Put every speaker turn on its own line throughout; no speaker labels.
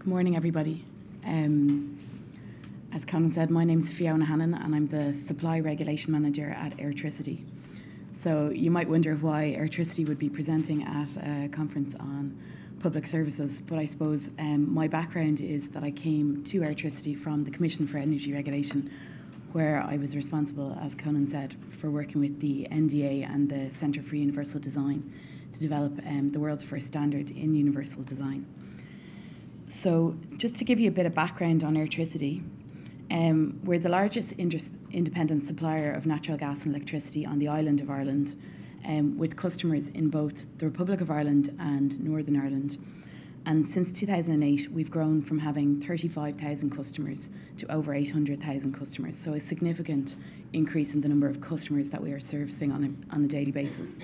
Good morning, everybody. Um, as Conan said, my name is Fiona Hannan and I'm the Supply Regulation Manager at Airtricity. So you might wonder why Airtricity would be presenting at a conference on public services, but I suppose um, my background is that I came to Airtricity from the Commission for Energy Regulation, where I was responsible, as Conan said, for working with the NDA and the Centre for Universal Design to develop um, the world's first standard in universal design. So, just to give you a bit of background on Airtricity, um, we're the largest independent supplier of natural gas and electricity on the island of Ireland, um, with customers in both the Republic of Ireland and Northern Ireland. And since 2008, we've grown from having 35,000 customers to over 800,000 customers. So, a significant increase in the number of customers that we are servicing on a, on a daily basis.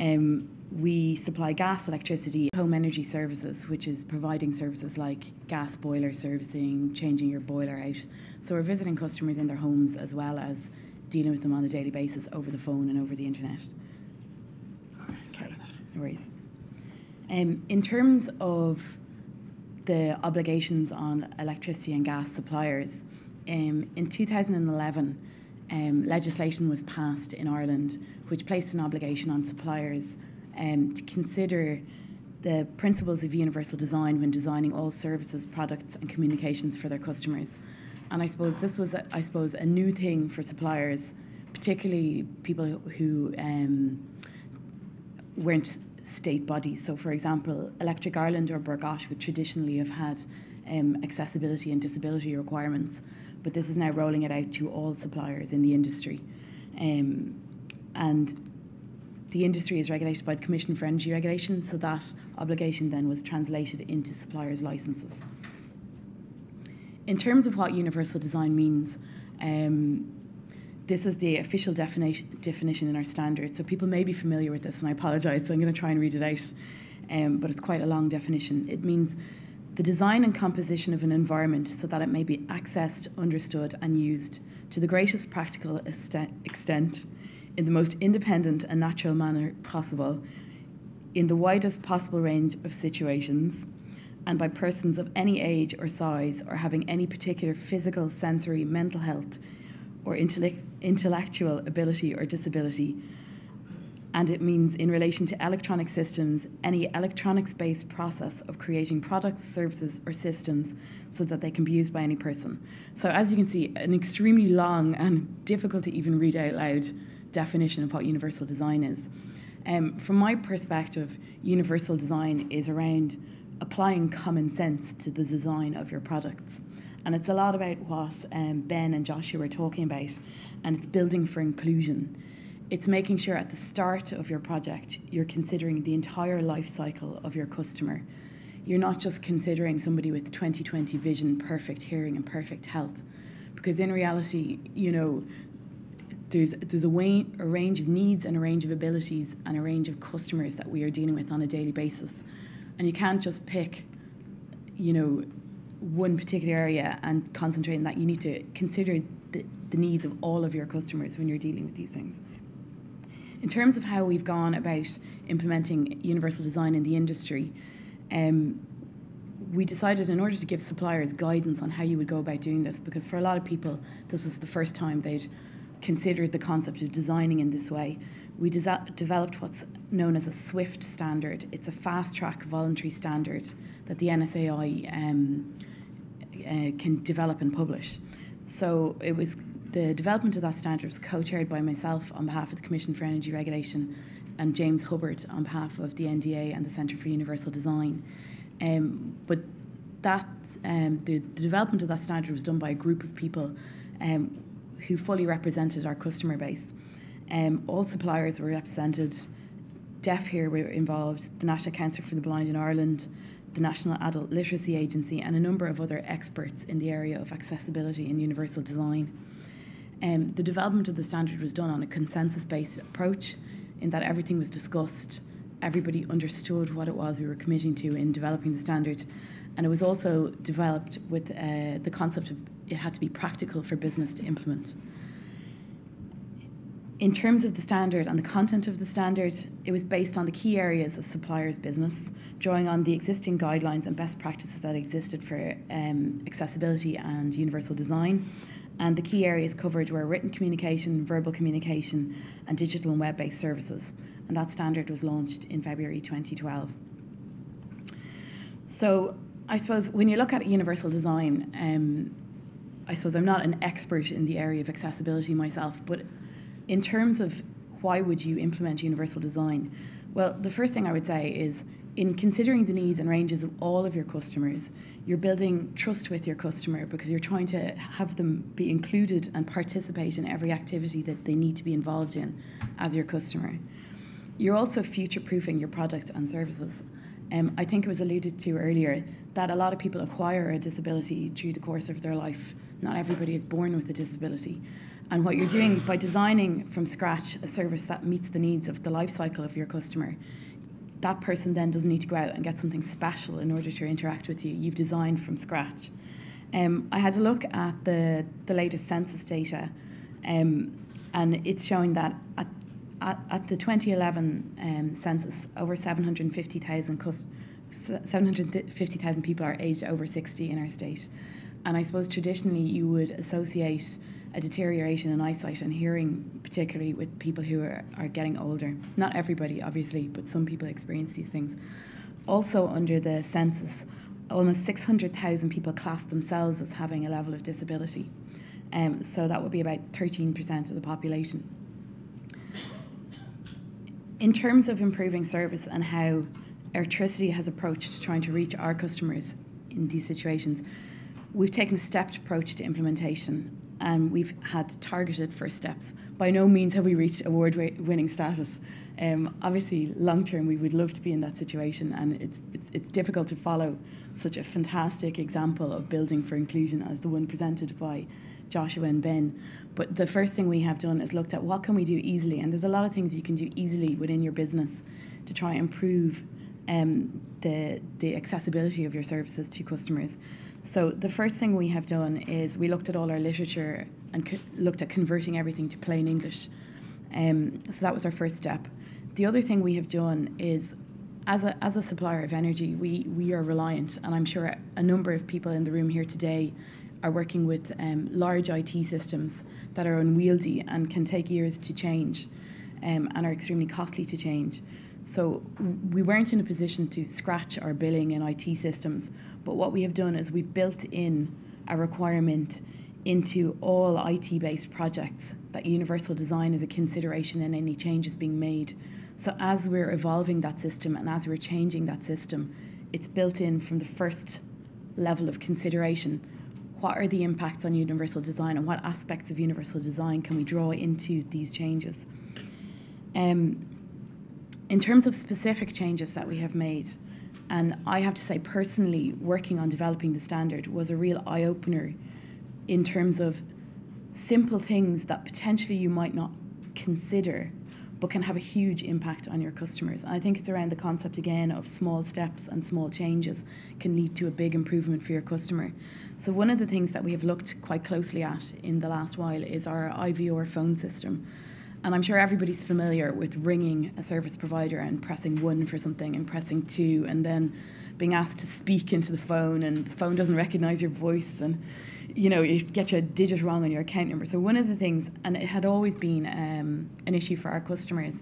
Um, we supply gas, electricity, home energy services, which is providing services like gas boiler servicing, changing your boiler out. So we're visiting customers in their homes as well as dealing with them on a daily basis over the phone and over the internet.
Okay,
no worries. Um, in terms of the obligations on electricity and gas suppliers, um, in 2011, um, legislation was passed in Ireland which placed an obligation on suppliers um, to consider the principles of universal design when designing all services, products, and communications for their customers. And I suppose this was, a, I suppose, a new thing for suppliers, particularly people who um, weren't state bodies. So, for example, Electric Ireland or Bord would traditionally have had um, accessibility and disability requirements, but this is now rolling it out to all suppliers in the industry. Um, and the industry is regulated by the Commission for Energy Regulation, so that obligation then was translated into suppliers' licenses. In terms of what universal design means, um, this is the official definition, definition in our standard. So people may be familiar with this, and I apologise, so I'm going to try and read it out. Um, but it's quite a long definition. It means the design and composition of an environment so that it may be accessed, understood, and used to the greatest practical extent in the most independent and natural manner possible, in the widest possible range of situations, and by persons of any age or size or having any particular physical, sensory, mental health, or intellectual ability or disability. And it means, in relation to electronic systems, any electronics based process of creating products, services, or systems so that they can be used by any person. So, as you can see, an extremely long and difficult to even read out loud definition of what universal design is. Um, from my perspective, universal design is around applying common sense to the design of your products. And it's a lot about what um, Ben and Joshua were talking about, and it's building for inclusion. It's making sure at the start of your project you're considering the entire life cycle of your customer. You're not just considering somebody with 2020 vision, perfect hearing, and perfect health. Because in reality, you know, there's there's a, way, a range of needs and a range of abilities and a range of customers that we are dealing with on a daily basis, and you can't just pick, you know, one particular area and concentrate on that. You need to consider the, the needs of all of your customers when you're dealing with these things. In terms of how we've gone about implementing universal design in the industry, um, we decided in order to give suppliers guidance on how you would go about doing this, because for a lot of people, this was the first time they'd considered the concept of designing in this way, we developed what's known as a SWIFT standard. It's a fast track voluntary standard that the NSAI um, uh, can develop and publish. So it was the development of that standard was co-chaired by myself on behalf of the Commission for Energy Regulation and James Hubbard on behalf of the NDA and the Centre for Universal Design. Um, but that um, the, the, development of that standard was done by a group of people um, who fully represented our customer base. Um, all suppliers were represented. DeafHear were involved, the National Council for the Blind in Ireland, the National Adult Literacy Agency, and a number of other experts in the area of accessibility and universal design. Um, the development of the standard was done on a consensus based approach, in that everything was discussed, everybody understood what it was we were committing to in developing the standard, and it was also developed with uh, the concept of it had to be practical for business to implement. in terms of the standard and the content of the standard, it was based on the key areas of suppliers' business, drawing on the existing guidelines and best practices that existed for um, accessibility and universal design. And the key areas covered were written communication, verbal communication, and digital and web based services. And that standard was launched in February 2012. So, I suppose when you look at universal design, um, I suppose I'm not an expert in the area of accessibility myself, but in terms of why would you implement universal design? Well, the first thing I would say is in considering the needs and ranges of all of your customers, you're building trust with your customer because you're trying to have them be included and participate in every activity that they need to be involved in as your customer. You're also future proofing your products and services. Um, I think it was alluded to earlier that a lot of people acquire a disability through the course of their life. Not everybody is born with a disability. And what you're doing by designing from scratch a service that meets the needs of the life cycle of your customer, that person then doesn't need to go out and get something special in order to interact with you. You've designed from scratch. Um, I had a look at the, the latest census data, um, and it's showing that at, at, at the 2011 um, census, over 750,000 cus- 750,000 people are aged over 60 in our state. And I suppose traditionally you would associate a deterioration in eyesight and hearing, particularly with people who are, are getting older. Not everybody, obviously, but some people experience these things. Also, under the census, almost 600,000 people class themselves as having a level of disability. Um, so that would be about 13% of the population. In terms of improving service and how Airtricity has approached trying to reach our customers in these situations, we've taken a stepped approach to implementation and we've had targeted first steps. By no means have we reached award winning status. Um, obviously, long term, we would love to be in that situation, and it's, it's, it's difficult to follow such a fantastic example of building for inclusion as the one presented by Joshua and Ben. But the first thing we have done is looked at what can we do easily, and there's a lot of things you can do easily within your business to try and improve um, the the accessibility of your services to customers. So the first thing we have done is we looked at all our literature and looked at converting everything to plain English. Um, so that was our first step. The other thing we have done is, as a, as a supplier of energy, we, we are reliant, and I'm sure a number of people in the room here today are working with um, large IT systems that are unwieldy and can take years to change um, and are extremely costly to change. So we weren't in a position to scratch our billing and IT systems, but what we have done is we've built in a requirement into all IT based projects that universal design is a consideration in any changes being made. So as we're evolving that system and as we're changing that system, it's built in from the first level of consideration. What are the impacts on universal design and what aspects of universal design can we draw into these changes? Um, in terms of specific changes that we have made, and I have to say, personally, working on developing the standard was a real eye opener in terms of simple things that potentially you might not consider but can have a huge impact on your customers. And I think it's around the concept again of small steps and small changes can lead to a big improvement for your customer. So, one of the things that we have looked quite closely at in the last while is our IVR phone system. And I'm sure everybody's familiar with ringing a service provider and pressing one for something and pressing two and then being asked to speak into the phone and the phone doesn't recognize your voice and you know you get your digit wrong on your account number. So one of the things, and it had always been um, an issue for our customers,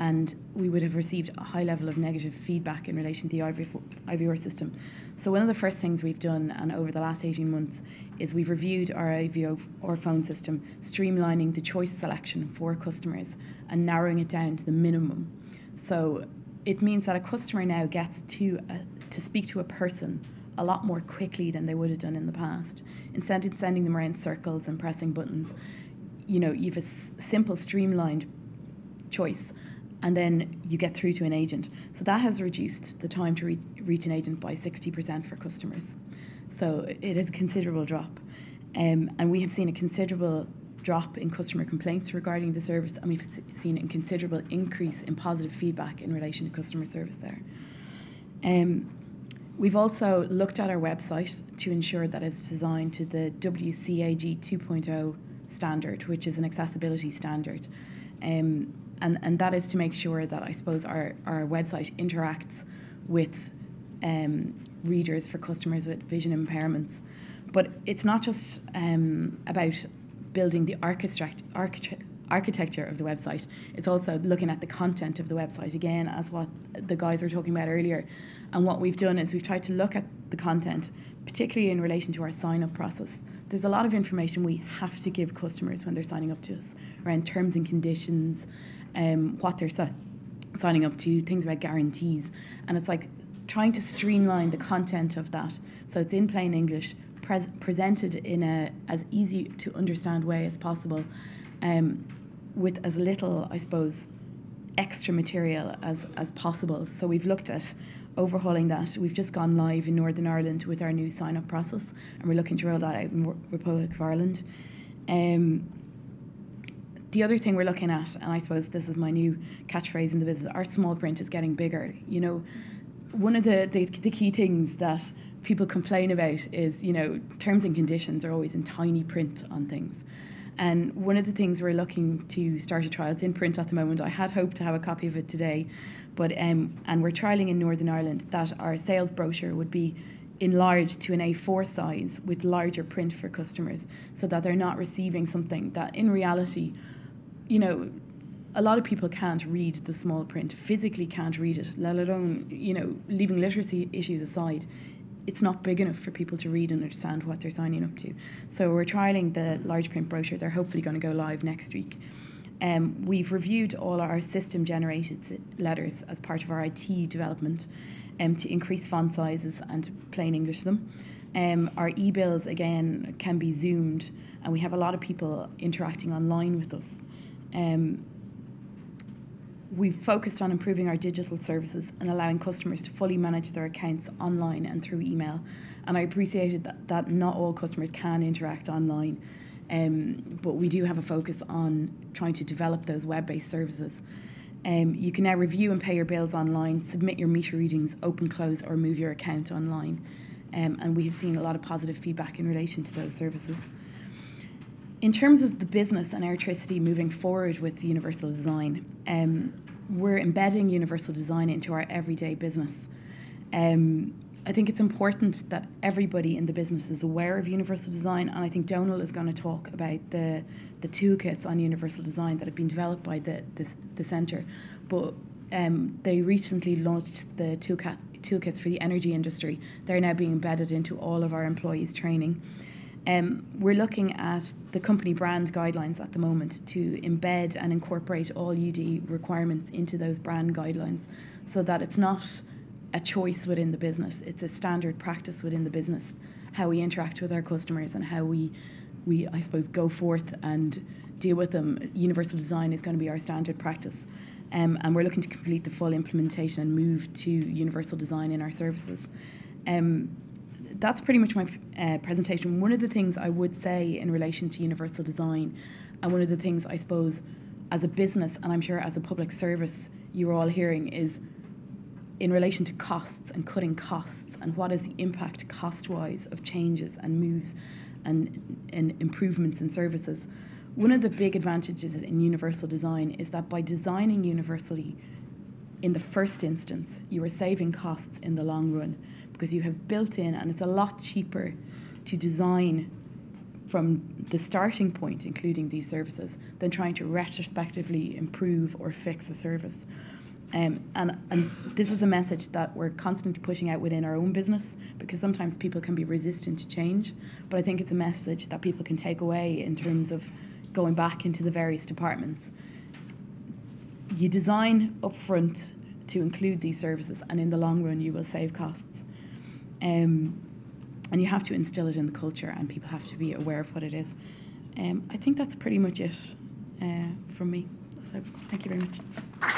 and we would have received a high level of negative feedback in relation to the IVR system. So one of the first things we've done, and over the last 18 months, is we've reviewed our IVR phone system, streamlining the choice selection for customers and narrowing it down to the minimum. So it means that a customer now gets to uh, to speak to a person a lot more quickly than they would have done in the past. Instead of sending them around circles and pressing buttons, you know, you've a simple, streamlined choice and then you get through to an agent. So that has reduced the time to reach, reach an agent by 60% for customers. So it is a considerable drop. Um, and we have seen a considerable drop in customer complaints regarding the service, and we've seen a considerable increase in positive feedback in relation to customer service there. Um, we've also looked at our website to ensure that it's designed to the WCAG 2.0 standard, which is an accessibility standard. Um, and, and that is to make sure that I suppose our, our website interacts with um, readers for customers with vision impairments. But it's not just um, about building the architect, architect, architecture of the website. It's also looking at the content of the website again, as what the guys were talking about earlier. And what we've done is we've tried to look at the content, particularly in relation to our sign up process. There's a lot of information we have to give customers when they're signing up to us around terms and conditions, um, what they're si- signing up to, things about guarantees. And it's like trying to streamline the content of that so it's in plain English, pres- presented in a as easy to understand way as possible. Um, with as little, I suppose, extra material as, as possible. So we've looked at overhauling that. We've just gone live in Northern Ireland with our new sign up process, and we're looking to roll that out in Republic of Ireland. Um, the other thing we're looking at, and I suppose this is my new catchphrase in the business, our small print is getting bigger. You know, one of the, the, the key things that people complain about is, you know, terms and conditions are always in tiny print on things. And one of the things we're looking to start a trial, it's in print at the moment. I had hoped to have a copy of it today, but um, and we're trialing in Northern Ireland that our sales brochure would be enlarged to an A4 size with larger print for customers, so that they're not receiving something that in reality, you know, a lot of people can't read the small print, physically can't read it, let alone, you know, leaving literacy issues aside it's not big enough for people to read and understand what they're signing up to. So we're trialing the large print brochure. They're hopefully going to go live next week. Um, we've reviewed all our system generated letters as part of our IT development um, to increase font sizes and plain English them. Um, our e-bills again can be zoomed and we have a lot of people interacting online with us. Um, We've focused on improving our digital services and allowing customers to fully manage their accounts online and through email. And I appreciated that, that not all customers can interact online, um, but we do have a focus on trying to develop those web based services. Um, you can now review and pay your bills online, submit your meter readings, open, close, or move your account online. Um, and we have seen a lot of positive feedback in relation to those services. In terms of the business and Airtricity moving forward with universal design, um, we're embedding universal design into our everyday business. Um, I think it's important that everybody in the business is aware of universal design, and I think Donal is going to talk about the the toolkits on universal design that have been developed by the the, the centre. But um, they recently launched the toolkits, toolkits for the energy industry. They're now being embedded into all of our employees' training. Um, we're looking at the company brand guidelines at the moment to embed and incorporate all UD requirements into those brand guidelines so that it's not a choice within the business, it's a standard practice within the business, how we interact with our customers and how we, we I suppose, go forth and deal with them. Universal design is going to be our standard practice. Um, and we're looking to complete the full implementation and move to universal design in our services. Um, that's pretty much my uh, presentation. One of the things I would say in relation to universal design, and one of the things I suppose as a business, and I'm sure as a public service, you're all hearing is in relation to costs and cutting costs and what is the impact cost wise of changes and moves and, and improvements in services. One of the big advantages in universal design is that by designing universally in the first instance, you are saving costs in the long run because you have built in, and it's a lot cheaper to design from the starting point, including these services, than trying to retrospectively improve or fix a service. Um, and, and this is a message that we're constantly pushing out within our own business because sometimes people can be resistant to change. But I think it's a message that people can take away in terms of going back into the various departments. You design upfront to include these services, and in the long run, you will save costs. Um, and you have to instill it in the culture, and people have to be aware of what it is. Um, I think that's pretty much it uh, from me. So, thank you very much.